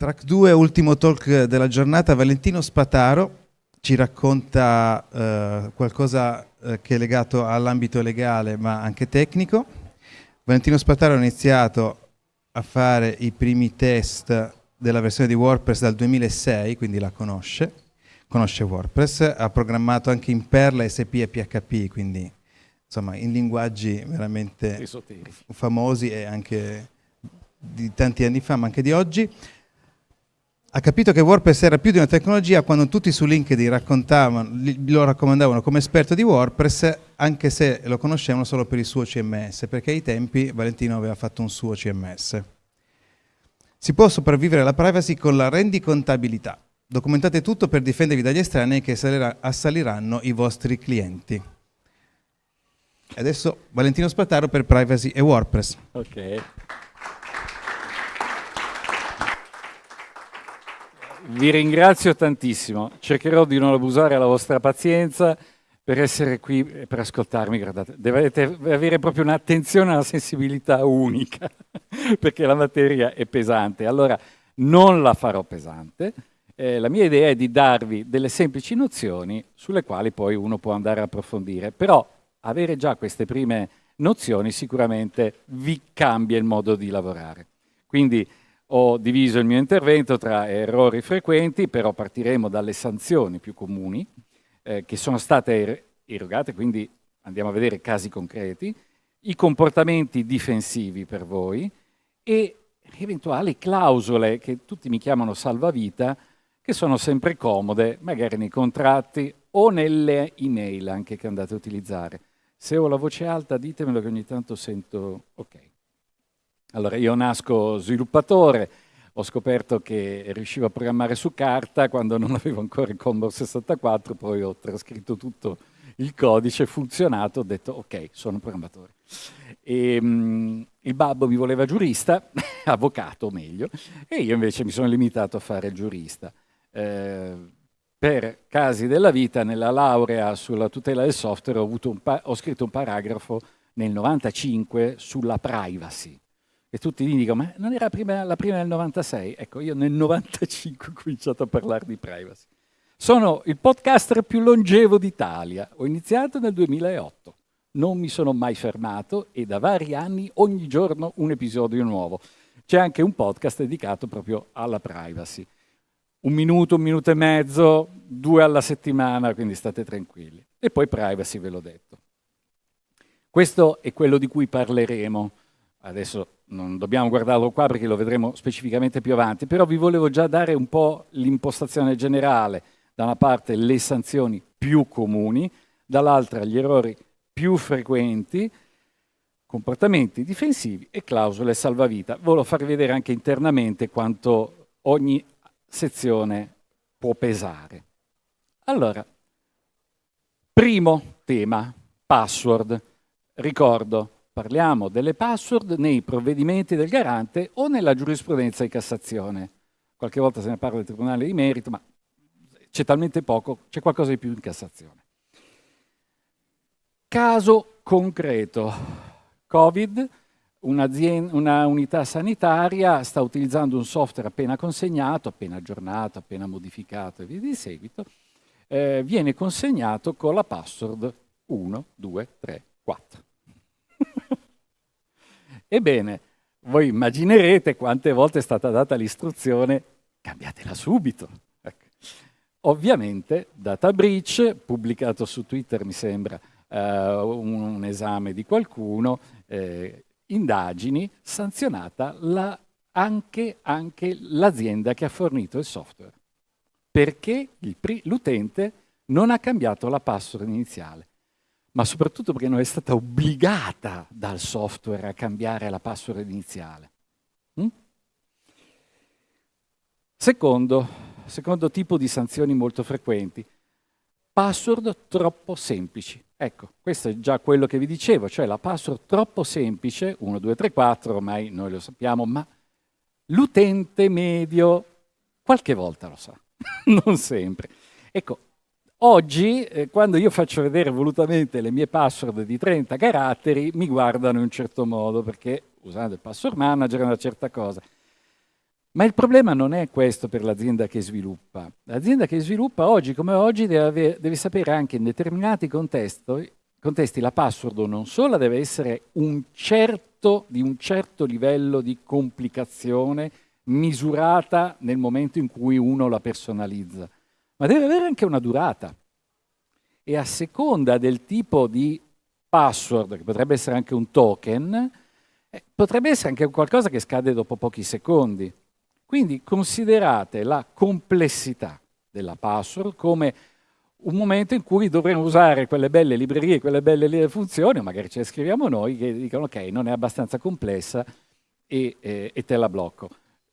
Track 2, ultimo talk della giornata, Valentino Spataro ci racconta eh, qualcosa eh, che è legato all'ambito legale ma anche tecnico. Valentino Spataro ha iniziato a fare i primi test della versione di WordPress dal 2006, quindi la conosce, conosce WordPress, ha programmato anche in Perla, SP e PHP, quindi insomma in linguaggi veramente famosi e anche di tanti anni fa, ma anche di oggi ha capito che WordPress era più di una tecnologia quando tutti su LinkedIn lo raccomandavano come esperto di WordPress, anche se lo conoscevano solo per il suo CMS, perché ai tempi Valentino aveva fatto un suo CMS. Si può sopravvivere alla privacy con la rendicontabilità. Documentate tutto per difendervi dagli estranei che assaliranno i vostri clienti. Adesso Valentino Spataro per privacy e WordPress. Ok. Vi ringrazio tantissimo, cercherò di non abusare della vostra pazienza per essere qui e per ascoltarmi, guardate, dovete avere proprio un'attenzione una sensibilità unica, perché la materia è pesante. Allora, non la farò pesante, eh, la mia idea è di darvi delle semplici nozioni sulle quali poi uno può andare a approfondire, però avere già queste prime nozioni sicuramente vi cambia il modo di lavorare. Quindi ho diviso il mio intervento tra errori frequenti, però partiremo dalle sanzioni più comuni eh, che sono state er erogate, quindi andiamo a vedere casi concreti, i comportamenti difensivi per voi e eventuali clausole che tutti mi chiamano salvavita, che sono sempre comode, magari nei contratti o nelle email anche che andate a utilizzare. Se ho la voce alta ditemelo che ogni tanto sento ok. Allora, io nasco sviluppatore, ho scoperto che riuscivo a programmare su carta quando non avevo ancora il Commodore 64, poi ho trascritto tutto il codice, funzionato, ho detto ok, sono programmatore. E, um, il babbo mi voleva giurista, avvocato meglio, e io invece mi sono limitato a fare giurista. Eh, per casi della vita, nella laurea sulla tutela del software ho, ho scritto un paragrafo nel 95 sulla privacy e tutti gli dicono, ma non era prima, la prima del 96? Ecco, io nel 95 ho cominciato a parlare di privacy. Sono il podcaster più longevo d'Italia, ho iniziato nel 2008, non mi sono mai fermato e da vari anni ogni giorno un episodio nuovo. C'è anche un podcast dedicato proprio alla privacy. Un minuto, un minuto e mezzo, due alla settimana, quindi state tranquilli. E poi privacy, ve l'ho detto. Questo è quello di cui parleremo. Adesso non dobbiamo guardarlo qua perché lo vedremo specificamente più avanti, però vi volevo già dare un po' l'impostazione generale, da una parte le sanzioni più comuni, dall'altra gli errori più frequenti, comportamenti difensivi e clausole salvavita. Volevo farvi vedere anche internamente quanto ogni sezione può pesare. Allora, primo tema, password. Ricordo, parliamo delle password nei provvedimenti del garante o nella giurisprudenza di Cassazione. Qualche volta se ne parla del Tribunale di Merito, ma c'è talmente poco, c'è qualcosa di più in Cassazione. Caso concreto. Covid, una unità sanitaria sta utilizzando un software appena consegnato, appena aggiornato, appena modificato e via di seguito, eh, viene consegnato con la password 1, 2, 3, 4. Ebbene, voi immaginerete quante volte è stata data l'istruzione cambiatela subito. Ecco. Ovviamente, data breach, pubblicato su Twitter mi sembra uh, un, un, esame di qualcuno, eh, indagini, sanzionata la, anche, anche l'azienda che ha fornito il software, perché l'utente non ha cambiato la password iniziale ma soprattutto perché non è stata obbligata dal software a cambiare la password iniziale. Mm? Secondo, secondo tipo di sanzioni molto frequenti, password troppo semplici. Ecco, questo è già quello che vi dicevo, cioè la password troppo semplice, 1, 2, 3, 4, ormai noi lo sappiamo, ma l'utente medio qualche volta lo sa, non sempre. Ecco, Oggi, eh, quando io faccio vedere volutamente le mie password di 30 caratteri, mi guardano in un certo modo, perché usando il password manager è una certa cosa. Ma il problema non è questo per l'azienda che sviluppa. L'azienda che sviluppa oggi come oggi deve, avere, deve sapere anche in determinati contesti, contesti la password non solo deve essere un certo, di un certo livello di complicazione misurata nel momento in cui uno la personalizza, ma deve avere anche una durata. E a seconda del tipo di password, che potrebbe essere anche un token, eh, potrebbe essere anche qualcosa che scade dopo pochi secondi. Quindi considerate la complessità della password come un momento in cui dovremo usare quelle belle librerie, quelle belle funzioni, magari ce le scriviamo noi, che dicono ok, non è abbastanza complessa e, eh, e te la blocco.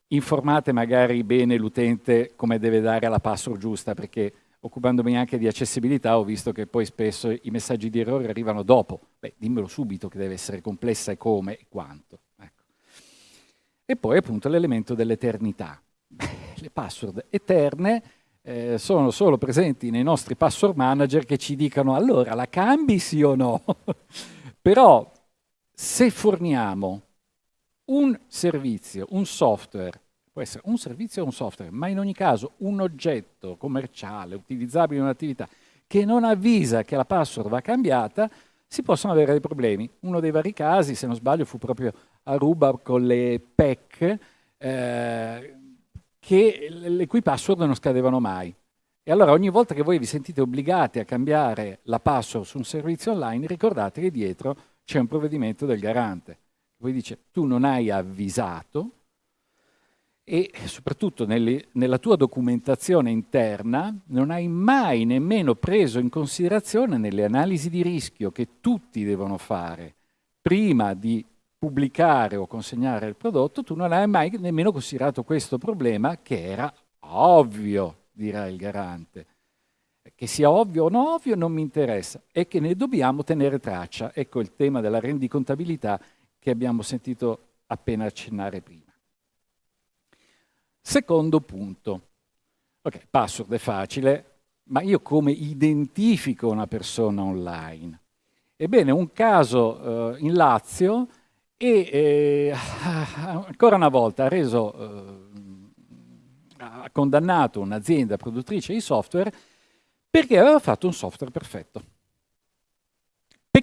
Informate magari bene l'utente come deve dare la password giusta, perché occupandomi anche di accessibilità ho visto che poi spesso i messaggi di errore arrivano dopo. Beh, dimmelo subito che deve essere complessa e come e quanto. Ecco. E poi appunto l'elemento dell'eternità. Le password eterne eh, sono solo presenti nei nostri password manager che ci dicono allora la cambi sì o no? Però se forniamo un servizio, un software, può essere un servizio o un software, ma in ogni caso un oggetto commerciale utilizzabile in un'attività che non avvisa che la password va cambiata, si possono avere dei problemi. Uno dei vari casi, se non sbaglio, fu proprio a Ruba con le PEC, eh, che le cui password non scadevano mai. E allora ogni volta che voi vi sentite obbligati a cambiare la password su un servizio online, ricordate che dietro c'è un provvedimento del garante. Poi dice, tu non hai avvisato e soprattutto nelle, nella tua documentazione interna non hai mai nemmeno preso in considerazione nelle analisi di rischio che tutti devono fare prima di pubblicare o consegnare il prodotto, tu non hai mai nemmeno considerato questo problema che era ovvio, dirà il garante. Che sia ovvio o non ovvio non mi interessa, è che ne dobbiamo tenere traccia. Ecco il tema della rendicontabilità che abbiamo sentito appena accennare prima. Secondo punto. Ok, password è facile, ma io come identifico una persona online? Ebbene, un caso eh, in Lazio e eh, ancora una volta ha reso, eh, ha condannato un'azienda produttrice di software perché aveva fatto un software perfetto.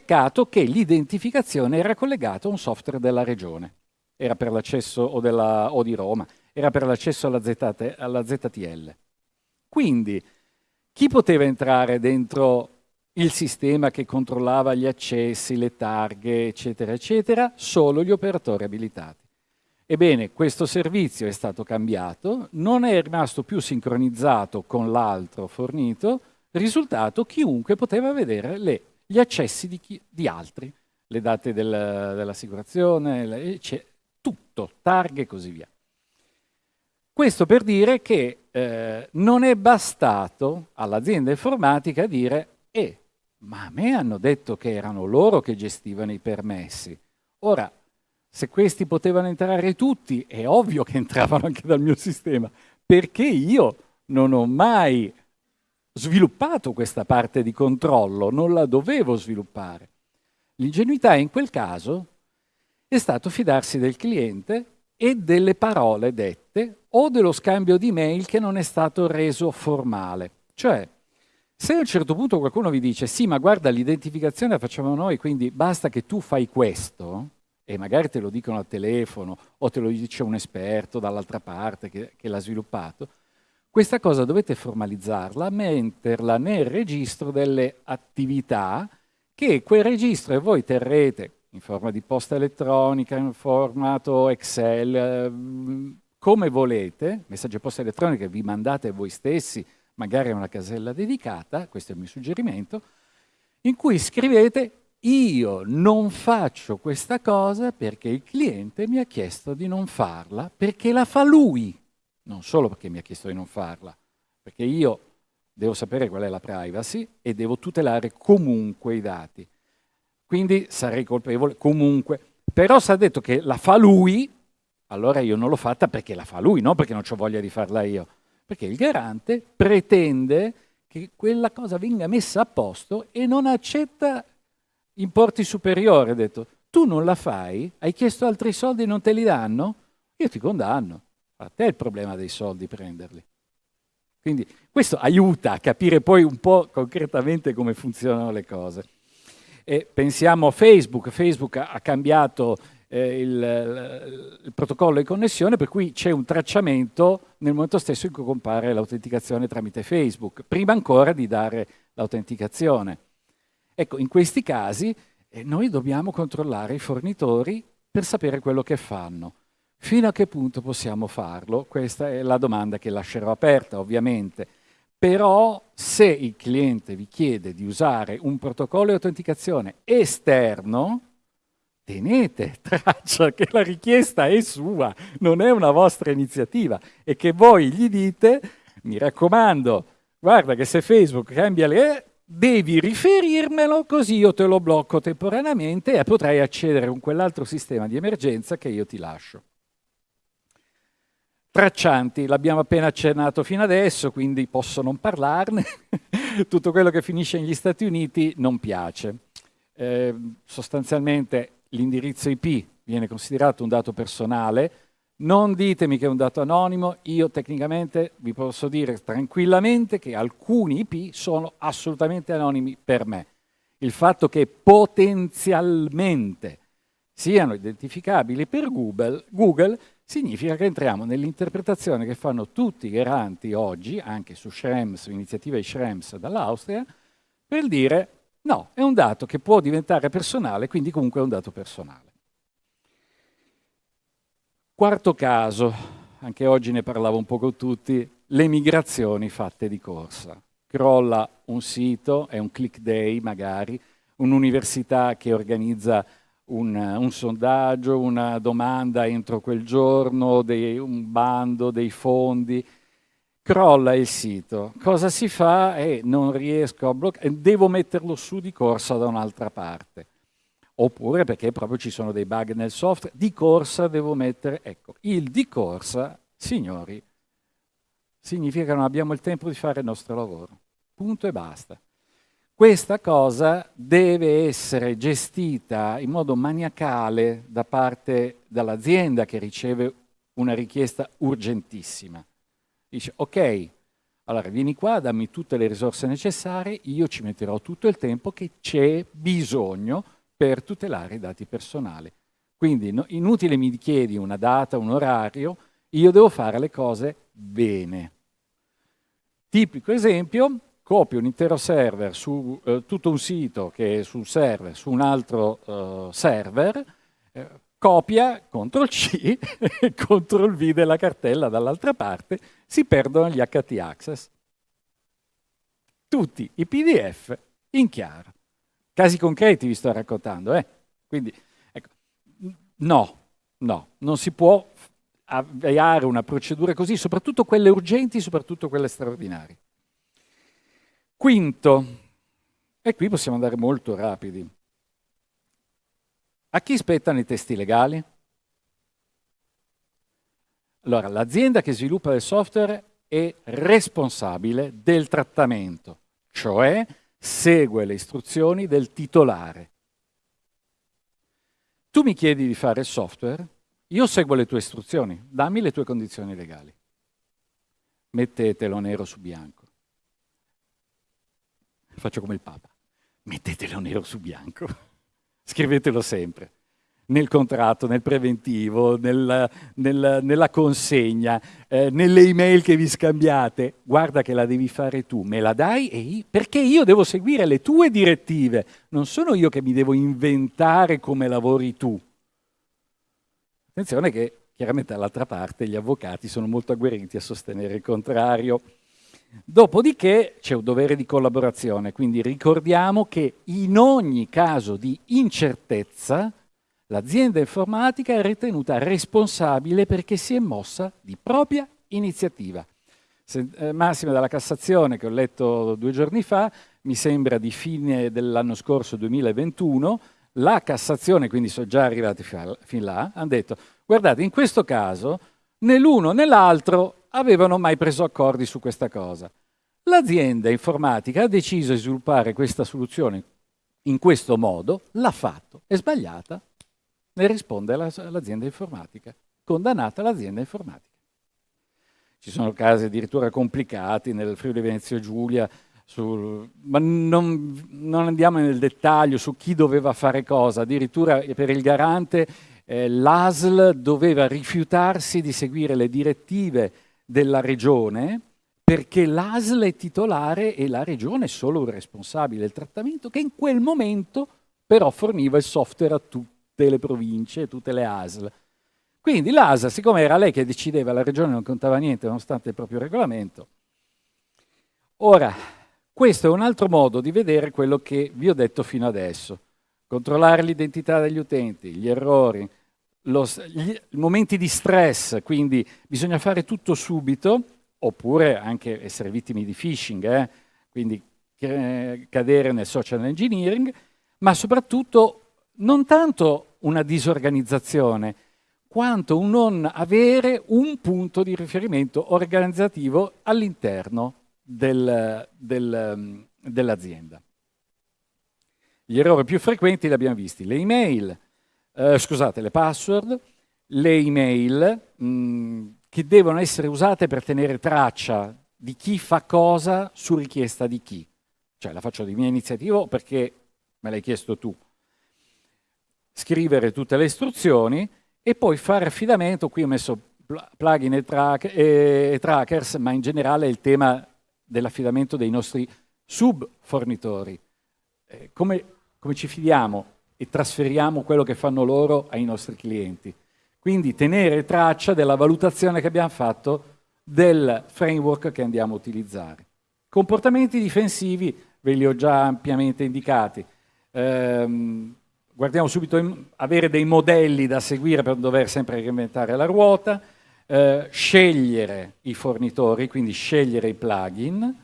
Peccato che l'identificazione era collegata a un software della regione, era per l'accesso o, o, di Roma, era per l'accesso alla, alla ZTL. Quindi chi poteva entrare dentro il sistema che controllava gli accessi, le targhe, eccetera, eccetera, solo gli operatori abilitati. Ebbene, questo servizio è stato cambiato, non è rimasto più sincronizzato con l'altro fornito, risultato chiunque poteva vedere le, gli accessi di, chi, di, altri, le date del, dell'assicurazione, tutto, targhe e così via. Questo per dire che eh, non è bastato all'azienda informatica dire eh, ma a me hanno detto che erano loro che gestivano i permessi. Ora, se questi potevano entrare tutti, è ovvio che entravano anche dal mio sistema, perché io non ho mai sviluppato questa parte di controllo, non la dovevo sviluppare. L'ingenuità in quel caso è stato fidarsi del cliente e delle parole dette o dello scambio di mail che non è stato reso formale. Cioè, se a un certo punto qualcuno vi dice sì, ma guarda, l'identificazione la facciamo noi, quindi basta che tu fai questo, e magari te lo dicono al telefono o te lo dice un esperto dall'altra parte che, che l'ha sviluppato, questa cosa dovete formalizzarla, metterla nel registro delle attività che quel registro e voi terrete in forma di posta elettronica, in formato Excel, eh, come volete, messaggi posta elettronica vi mandate voi stessi magari a una casella dedicata, questo è il mio suggerimento, in cui scrivete io non faccio questa cosa perché il cliente mi ha chiesto di non farla, perché la fa lui, non solo perché mi ha chiesto di non farla, perché io devo sapere qual è la privacy e devo tutelare comunque i dati. Quindi sarei colpevole comunque. Però se ha detto che la fa lui, allora io non l'ho fatta perché la fa lui, non perché non ho voglia di farla io. Perché il garante pretende che quella cosa venga messa a posto e non accetta importi superiori. Ha detto, tu non la fai, hai chiesto altri soldi e non te li danno? Io ti condanno. A te il problema dei soldi prenderli. Quindi questo aiuta a capire poi un po' concretamente come funzionano le cose. E pensiamo a Facebook, Facebook ha cambiato eh, il, il, protocollo di connessione per cui c'è un tracciamento nel momento stesso in cui compare l'autenticazione tramite Facebook, prima ancora di dare l'autenticazione. Ecco, in questi casi eh, noi dobbiamo controllare i fornitori per sapere quello che fanno. Fino a che punto possiamo farlo? Questa è la domanda che lascerò aperta, ovviamente. Però se il cliente vi chiede di usare un protocollo di autenticazione esterno, tenete traccia che la richiesta è sua, non è una vostra iniziativa e che voi gli dite, mi raccomando, guarda che se Facebook cambia le devi riferirmelo così io te lo blocco temporaneamente e potrai accedere con quell'altro sistema di emergenza che io ti lascio. Traccianti, l'abbiamo appena accennato fino adesso, quindi posso non parlarne. Tutto quello che finisce negli Stati Uniti non piace. Eh, sostanzialmente l'indirizzo IP viene considerato un dato personale, non ditemi che è un dato anonimo, io tecnicamente vi posso dire tranquillamente che alcuni IP sono assolutamente anonimi per me. Il fatto che potenzialmente siano identificabili per Google, Google significa che entriamo nell'interpretazione che fanno tutti i garanti oggi, anche su Schrems, iniziativa di Schrems dall'Austria, per dire no, è un dato che può diventare personale, quindi comunque è un dato personale. Quarto caso, anche oggi ne parlavo un po' con tutti, le migrazioni fatte di corsa. Crolla un sito, è un click day magari, un'università che organizza un, un, sondaggio, una domanda entro quel giorno, dei, un bando, dei fondi, crolla il sito. Cosa si fa? Eh, non riesco a bloccare, devo metterlo su di corsa da un'altra parte. Oppure perché proprio ci sono dei bug nel software, di corsa devo mettere, ecco, il di corsa, signori, significa che non abbiamo il tempo di fare il nostro lavoro. Punto e basta. Questa cosa deve essere gestita in modo maniacale da parte dell'azienda che riceve una richiesta urgentissima. Dice, ok, allora vieni qua, dammi tutte le risorse necessarie, io ci metterò tutto il tempo che c'è bisogno per tutelare i dati personali. Quindi no, inutile mi chiedi una data, un orario, io devo fare le cose bene. Tipico esempio, copio un intero server su eh, tutto un sito che è sul server, su un altro eh, server, eh, copia, CTRL C, CTRL V della cartella dall'altra parte, si perdono gli HT access. Tutti i PDF in chiaro. Casi concreti vi sto raccontando, eh? Quindi, ecco, no, no, non si può avviare una procedura così, soprattutto quelle urgenti, soprattutto quelle straordinarie. Quinto, e qui possiamo andare molto rapidi. A chi spettano i testi legali? Allora, l'azienda che sviluppa il software è responsabile del trattamento, cioè segue le istruzioni del titolare. Tu mi chiedi di fare il software, io seguo le tue istruzioni, dammi le tue condizioni legali. Mettetelo nero su bianco faccio come il Papa, mettetelo nero su bianco, scrivetelo sempre, nel contratto, nel preventivo, nel, nel, nella consegna, eh, nelle email che vi scambiate, guarda che la devi fare tu, me la dai e io, perché io devo seguire le tue direttive, non sono io che mi devo inventare come lavori tu. Attenzione che chiaramente dall'altra parte gli avvocati sono molto agguerriti a sostenere il contrario. Dopodiché c'è un dovere di collaborazione, quindi ricordiamo che in ogni caso di incertezza l'azienda informatica è ritenuta responsabile perché si è mossa di propria iniziativa. Se, eh, massima della Cassazione che ho letto due giorni fa, mi sembra di fine dell'anno scorso 2021, la Cassazione, quindi sono già arrivati fin là, hanno detto guardate in questo caso né l'uno né l'altro avevano mai preso accordi su questa cosa. L'azienda informatica ha deciso di sviluppare questa soluzione in questo modo, l'ha fatto, è sbagliata, ne risponde l'azienda informatica, condannata l'azienda informatica. ci sono casi addirittura complicati nel Friuli Venezia Giulia, sul, ma non, non, andiamo nel dettaglio su chi doveva fare cosa, addirittura per il garante eh, l'ASL doveva rifiutarsi di seguire le direttive della regione perché l'ASL è titolare e la regione è solo un responsabile del trattamento che in quel momento però forniva il software a tutte le province, tutte le ASL. Quindi l'ASL, siccome era lei che decideva, la regione non contava niente nonostante il proprio regolamento. Ora, questo è un altro modo di vedere quello che vi ho detto fino adesso. Controllare l'identità degli utenti, gli errori, lo, gli, momenti di stress, quindi bisogna fare tutto subito, oppure anche essere vittime di phishing, eh? quindi eh, cadere nel social engineering, ma soprattutto non tanto una disorganizzazione, quanto un non avere un punto di riferimento organizzativo all'interno del, del, dell'azienda. Gli errori più frequenti li abbiamo visti, le email, eh, scusate, le password, le email mh, mm, che devono essere usate per tenere traccia di chi fa cosa su richiesta di chi. Cioè la faccio di mia iniziativa perché me l'hai chiesto tu. Scrivere tutte le istruzioni e poi fare affidamento, qui ho messo plugin e, track, e trackers, ma in generale il tema dell'affidamento dei nostri sub-fornitori. Eh, come, come ci fidiamo e trasferiamo quello che fanno loro ai nostri clienti. Quindi tenere traccia della valutazione che abbiamo fatto del framework che andiamo a utilizzare. Comportamenti difensivi ve li ho già ampiamente indicati. Ehm, guardiamo subito in, avere dei modelli da seguire per non dover sempre reinventare la ruota, eh, scegliere i fornitori, quindi scegliere i plugin,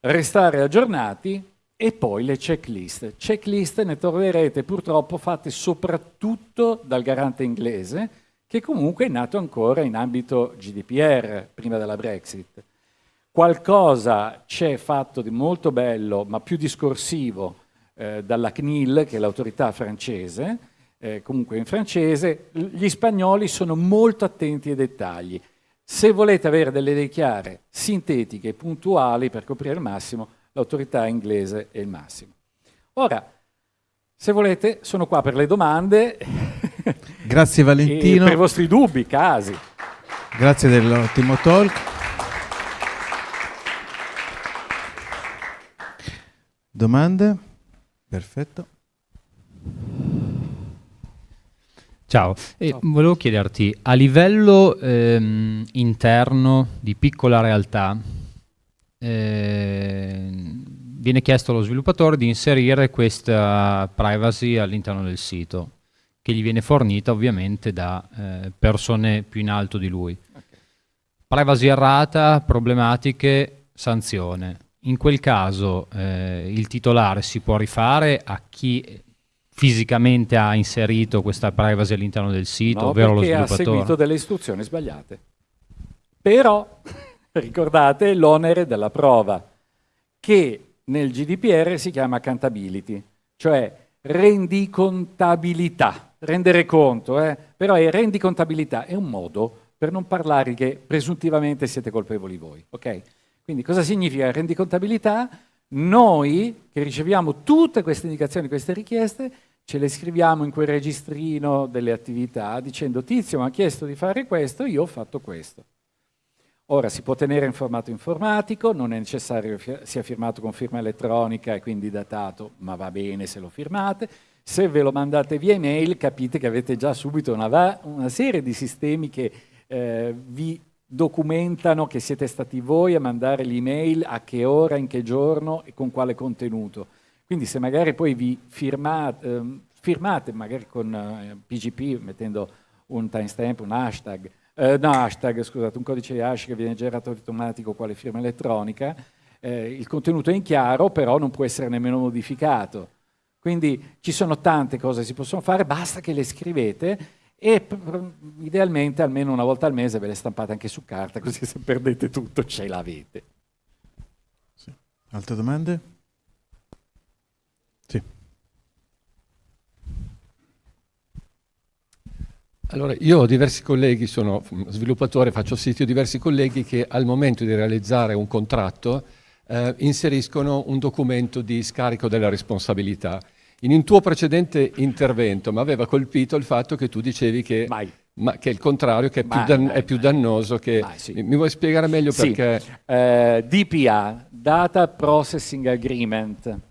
restare aggiornati e poi le checklist. Checklist ne troverete purtroppo fatte soprattutto dal garante inglese, che comunque è nato ancora in ambito GDPR, prima della Brexit. Qualcosa c'è fatto di molto bello, ma più discorsivo, eh, dalla CNIL, che è l'autorità francese, eh, comunque in francese, gli spagnoli sono molto attenti ai dettagli. Se volete avere delle idee chiare, sintetiche puntuali per coprire il massimo, l'autorità inglese è il massimo. Ora, se volete, sono qua per le domande. Grazie Valentino. per i vostri dubbi, casi. Grazie dell'ottimo talk. Domande? Perfetto. Ciao, e volevo chiederti, a livello ehm, interno di piccola realtà, eh, viene chiesto allo sviluppatore di inserire questa privacy all'interno del sito, che gli viene fornita ovviamente da eh, persone più in alto di lui. Okay. Privacy errata, problematiche, sanzione. In quel caso eh, il titolare si può rifare a chi fisicamente ha inserito questa privacy all'interno del sito, no, ovvero lo sviluppatore? ha seguito delle istruzioni sbagliate. Però ricordate l'onere della prova, che nel GDPR si chiama accountability, cioè rendicontabilità, rendere conto, eh? però è rendicontabilità, è un modo per non parlare che presuntivamente siete colpevoli voi, ok? Quindi cosa significa rendicontabilità? Noi che riceviamo tutte queste indicazioni, queste richieste, ce le scriviamo in quel registrino delle attività dicendo Tizio mi ha chiesto di fare questo, io ho fatto questo. Ora si può tenere in formato informatico, non è necessario che sia firmato con firma elettronica e quindi datato, ma va bene se lo firmate. Se ve lo mandate via email capite che avete già subito una, una serie di sistemi che eh, vi documentano che siete stati voi a mandare l'email, a che ora, in che giorno e con quale contenuto. Quindi se magari poi vi firmate, eh, firmate magari con eh, PGP mettendo un timestamp, un hashtag, eh, no hashtag, scusate, un codice di hash che viene generato automatico quale firma elettronica, eh, il contenuto è in chiaro, però non può essere nemmeno modificato. Quindi ci sono tante cose che si possono fare, basta che le scrivete e idealmente almeno una volta al mese ve le stampate anche su carta, così se perdete tutto ce l'avete. Sì. Altre domande? Allora, io ho diversi colleghi, sono sviluppatore, faccio siti, ho diversi colleghi che al momento di realizzare un contratto eh, inseriscono un documento di scarico della responsabilità. In un tuo precedente intervento mi aveva colpito il fatto che tu dicevi che, ma, che è il contrario, che è, più, dan- è più, dannoso. Che, sì. mi, mi, vuoi spiegare meglio sì. perché? Eh, DPA, Data Processing Agreement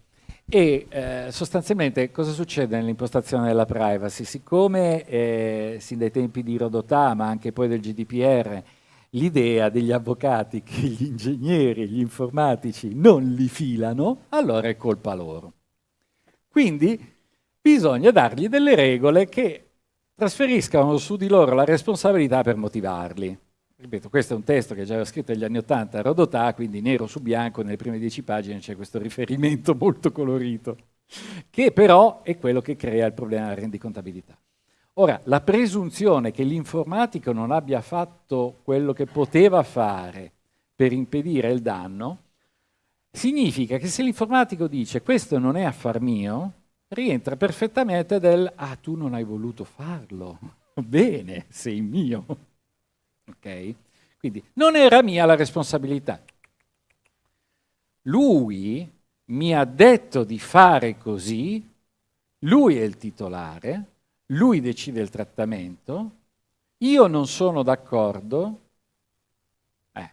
e eh, sostanzialmente cosa succede nell'impostazione della privacy? Siccome eh, sin dai tempi di Rodotà, ma anche poi del GDPR, l'idea degli avvocati che gli ingegneri gli informatici non li filano, allora è colpa loro. Quindi bisogna dargli delle regole che trasferiscano su di loro la responsabilità per motivarli. Ripeto, questo è un testo che già era scritto negli anni Ottanta a Rodotà, quindi nero su bianco, nelle prime dieci pagine c'è questo riferimento molto colorito, che però è quello che crea il problema della rendicontabilità. Ora, la presunzione che l'informatico non abbia fatto quello che poteva fare per impedire il danno, significa che se l'informatico dice questo non è affar mio, rientra perfettamente del ah tu non hai voluto farlo, bene, sei mio. Ok? Quindi non era mia la responsabilità. Lui mi ha detto di fare così, lui è il titolare, lui decide il trattamento, io non sono d'accordo, eh,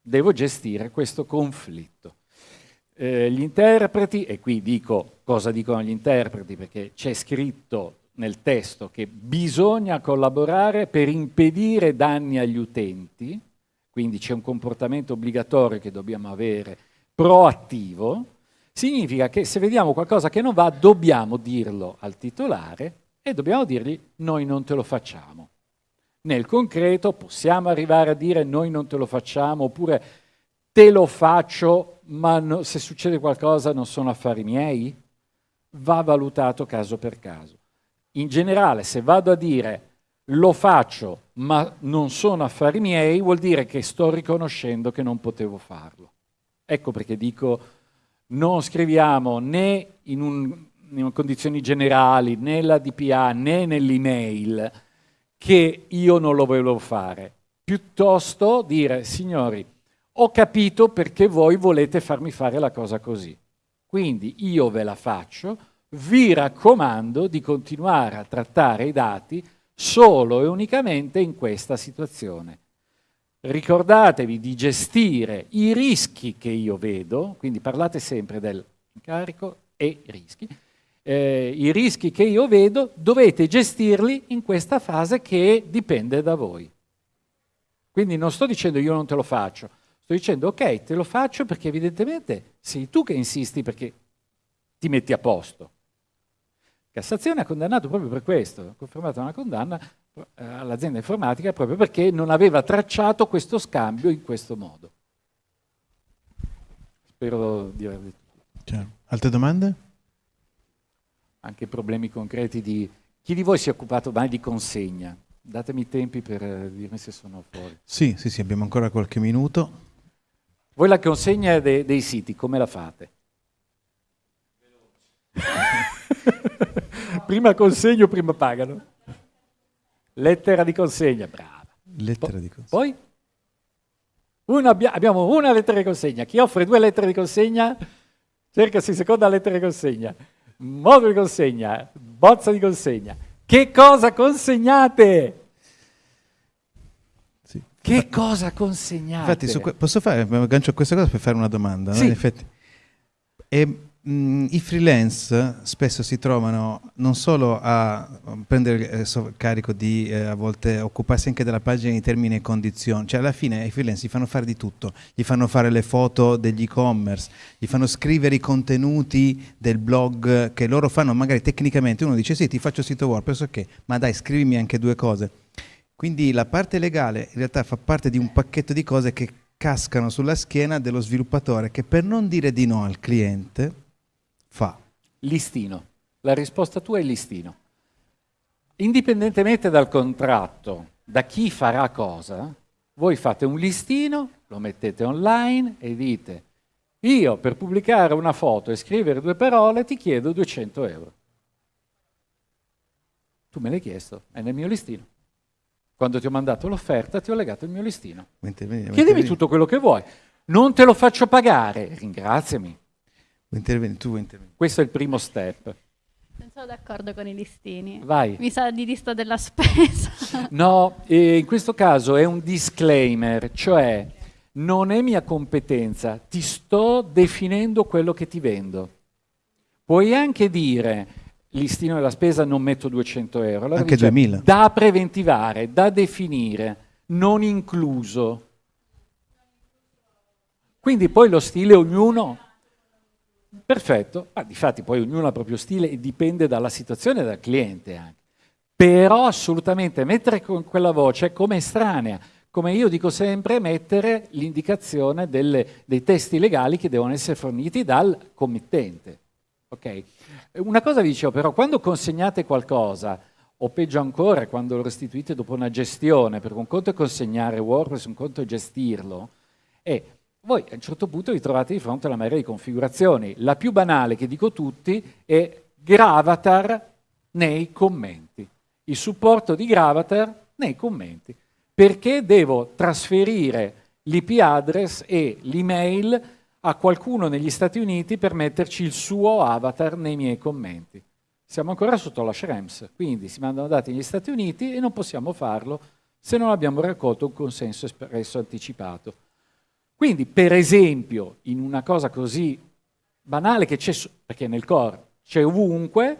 devo gestire questo conflitto. Eh, gli interpreti, e qui dico cosa dicono gli interpreti perché c'è scritto nel testo che bisogna collaborare per impedire danni agli utenti, quindi c'è un comportamento obbligatorio che dobbiamo avere proattivo, significa che se vediamo qualcosa che non va dobbiamo dirlo al titolare e dobbiamo dirgli noi non te lo facciamo. Nel concreto possiamo arrivare a dire noi non te lo facciamo oppure te lo faccio ma no, se succede qualcosa non sono affari miei? Va valutato caso per caso in generale se vado a dire lo faccio ma non sono affari miei, vuol dire che sto riconoscendo che non potevo farlo. Ecco perché dico non scriviamo né in, un, in condizioni generali, né nella DPA, né nell'email che io non lo volevo fare. Piuttosto dire, signori, ho capito perché voi volete farmi fare la cosa così. Quindi io ve la faccio, vi raccomando di continuare a trattare i dati solo e unicamente in questa situazione. Ricordatevi di gestire i rischi che io vedo, quindi parlate sempre dell'incarico e rischi. Eh, I rischi che io vedo dovete gestirli in questa fase che dipende da voi. Quindi non sto dicendo io non te lo faccio, sto dicendo ok, te lo faccio perché evidentemente sei tu che insisti perché ti metti a posto. Cassazione ha condannato proprio per questo, ha confermato una condanna eh, all'azienda informatica proprio perché non aveva tracciato questo scambio in questo modo. Spero di aver detto tutto. Altre domande? Anche problemi concreti di... Chi di voi si è occupato mai di consegna? Datemi i tempi per eh, dirmi se sono fuori. Sì, sì, sì, abbiamo ancora qualche minuto. Voi la consegna de dei siti, come la fate? prima consegno, prima pagano. Lettera di consegna, brava. Lettera di consegna. Poi? Una, abbiamo una lettera di consegna. Chi offre due lettere di consegna, cercasi seconda lettera di consegna. Modo di consegna, bozza di consegna. Che cosa consegnate? Sì. Che cosa consegnate? Infatti, posso fare, aggancio a questa cosa per fare una domanda. Sì. No? In effetti. E Mm, I freelance spesso si trovano non solo a prendere il carico di eh, a volte occuparsi anche della pagina di termini e condizioni, cioè alla fine i freelance gli fanno fare di tutto, gli fanno fare le foto degli e-commerce, gli fanno scrivere i contenuti del blog che loro fanno magari tecnicamente, uno dice sì ti faccio sito WordPress, ok, ma dai scrivimi anche due cose. Quindi la parte legale in realtà fa parte di un pacchetto di cose che cascano sulla schiena dello sviluppatore che per non dire di no al cliente fa? Listino. La risposta tua è listino. Indipendentemente dal contratto, da chi farà cosa, voi fate un listino, lo mettete online e dite io per pubblicare una foto e scrivere due parole ti chiedo 200 euro. Tu me l'hai chiesto, è nel mio listino. Quando ti ho mandato l'offerta ti ho legato il mio listino. Intervenire, Chiedimi tutto quello che vuoi. Non te lo faccio pagare, ringraziami. Intervieni, tu intervieni. Questo è il primo step. Non sono d'accordo con i listini. Vai. Mi sa di lista della spesa. No, eh, in questo caso è un disclaimer, cioè non è mia competenza, ti sto definendo quello che ti vendo. Puoi anche dire listino della spesa non metto 200 euro, allora Anche dice, 2000. da preventivare, da definire, non incluso. Quindi poi lo stile ognuno Perfetto, ma difatti poi ognuno ha il proprio stile e dipende dalla situazione e dal cliente anche. Però assolutamente mettere con quella voce è come estranea, come io dico sempre, mettere l'indicazione dei testi legali che devono essere forniti dal committente. Ok? Una cosa vi dicevo però, quando consegnate qualcosa, o peggio ancora, quando lo restituite dopo una gestione, perché un conto è consegnare WordPress, un conto è gestirlo, e voi a un certo punto vi trovate di fronte a una marea di configurazioni. La più banale che dico tutti è Gravatar nei commenti. Il supporto di Gravatar nei commenti. Perché devo trasferire l'IP address e l'email a qualcuno negli Stati Uniti per metterci il suo avatar nei miei commenti. Siamo ancora sotto la Schrems, quindi si mandano dati negli Stati Uniti e non possiamo farlo se non abbiamo raccolto un consenso espresso anticipato. Quindi, per esempio, in una cosa così banale che c'è, perché nel core c'è ovunque,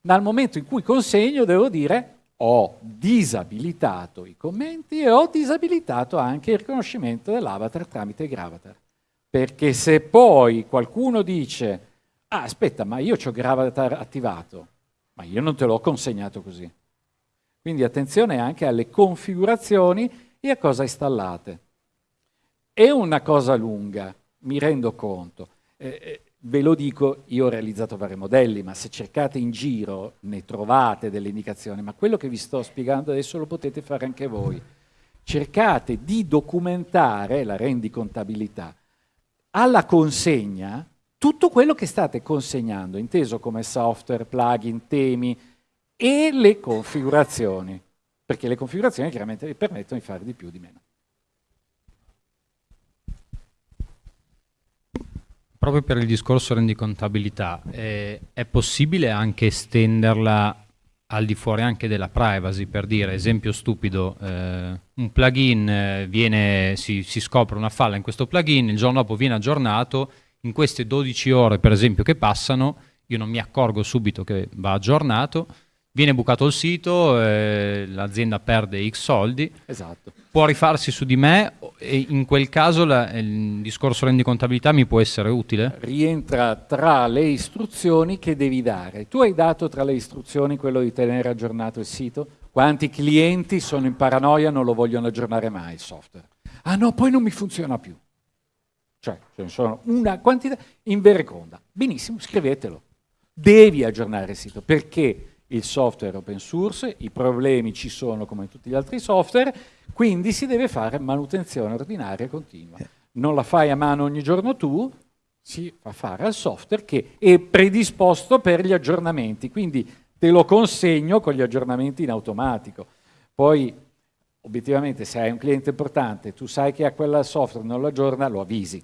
dal momento in cui consegno devo dire ho disabilitato i commenti e ho disabilitato anche il riconoscimento dell'avatar tramite Gravatar. Perché se poi qualcuno dice, ah aspetta, ma io ho Gravatar attivato, ma io non te l'ho consegnato così. Quindi attenzione anche alle configurazioni e a cosa installate. È una cosa lunga, mi rendo conto. Eh, eh, ve lo dico, io ho realizzato vari modelli, ma se cercate in giro ne trovate delle indicazioni, ma quello che vi sto spiegando adesso lo potete fare anche voi. Cercate di documentare la rendicontabilità alla consegna tutto quello che state consegnando, inteso come software, plugin, temi e le configurazioni, perché le configurazioni chiaramente vi permettono di fare di più o di meno. Proprio per il discorso rendicontabilità, eh, è possibile anche estenderla al di fuori anche della privacy, per dire, esempio stupido, eh, un plugin eh, viene, si, si scopre una falla in questo plugin, il giorno dopo viene aggiornato, in queste 12 ore per esempio che passano, io non mi accorgo subito che va aggiornato, viene bucato il sito, eh, l'azienda perde X soldi, Esatto. può rifarsi su di me e in quel caso la- il discorso rendicontabilità mi può essere utile? rientra tra le istruzioni che devi dare. Tu hai dato tra le istruzioni quello di tenere aggiornato il sito? Quanti clienti sono in paranoia non lo vogliono aggiornare mai il software? Ah no, poi non mi funziona più. Cioè, ce ne sono una quantità in vereconda. Benissimo, scrivetelo. Devi aggiornare il sito perché il software open source, i problemi ci sono come in tutti gli altri software, quindi si deve fare manutenzione ordinaria e continua. Non la fai a mano ogni giorno tu, si fa fare al software che è predisposto per gli aggiornamenti, quindi te lo consegno con gli aggiornamenti in automatico. Poi, obiettivamente, se hai un cliente importante, tu sai che a quel software non lo aggiorna, lo avvisi,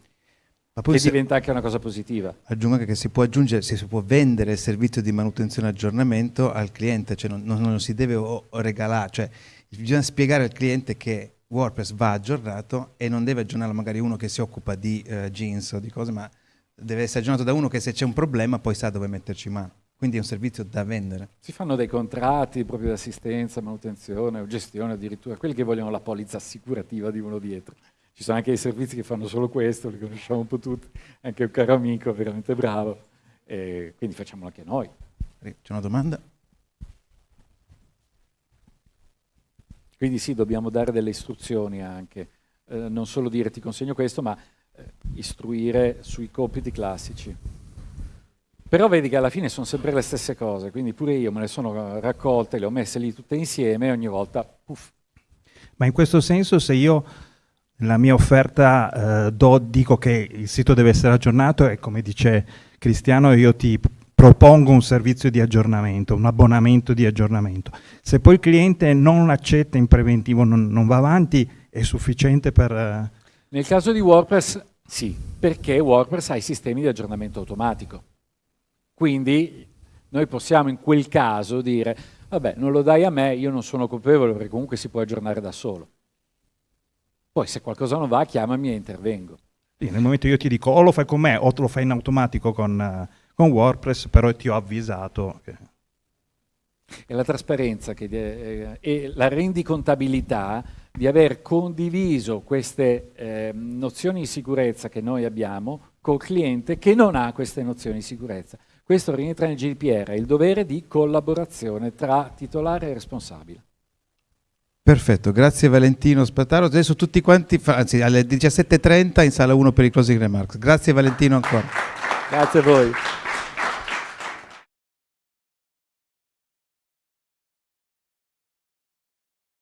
Ma poi che se- diventa anche una cosa positiva. aggiungo anche che si può aggiungere, si può vendere il servizio di manutenzione e aggiornamento al cliente, cioè non, non- non si deve o- o regalare, cioè bisogna spiegare al cliente che WordPress va aggiornato e non deve aggiornarlo magari uno che si occupa di eh, jeans o di cose, ma deve essere aggiornato da uno che se c'è un problema poi sa dove metterci mano. Quindi è un servizio da vendere. Si fanno dei contratti proprio di assistenza, manutenzione o gestione addirittura, quelli che vogliono la polizza assicurativa di uno dietro. Ci sono anche dei servizi che fanno solo questo, li conosciamo un po' tutti, anche un caro amico veramente bravo, e quindi facciamolo anche noi. C'è una domanda? Quindi sì, dobbiamo dare delle istruzioni anche, eh, non solo dire ti consegno questo, ma eh, istruire sui compiti classici. Però vedi che alla fine sono sempre le stesse cose, quindi pure io me le sono raccolte, le ho messe lì tutte insieme e ogni volta, puff, Ma in questo senso se io nella mia offerta eh, do- dico che il sito deve essere aggiornato e come dice Cristiano io ti propongo un servizio di aggiornamento, un abbonamento di aggiornamento. Se poi il cliente non accetta in preventivo, non, non va avanti, è sufficiente per... Eh... Nel caso di WordPress sì, perché WordPress ha i sistemi di aggiornamento automatico. Quindi noi possiamo in quel caso dire, vabbè, non lo dai a me, io non sono colpevole perché comunque si può aggiornare da solo. Poi se qualcosa non va, chiamami e intervengo. Sì, nel momento io ti dico o lo fai con me o te lo fai in automatico con, uh, con WordPress, però ti ho avvisato. Che... E la trasparenza che, eh, e la rendicontabilità di aver condiviso queste eh, nozioni di sicurezza che noi abbiamo col cliente che non ha queste nozioni di sicurezza. Questo rientra nel GDPR, il dovere di collaborazione tra titolare e responsabile. Perfetto, grazie Valentino Spataro. Adesso tutti quanti, anzi alle 17.30 in sala 1 per i closing remarks. Grazie Valentino ancora. Grazie a voi.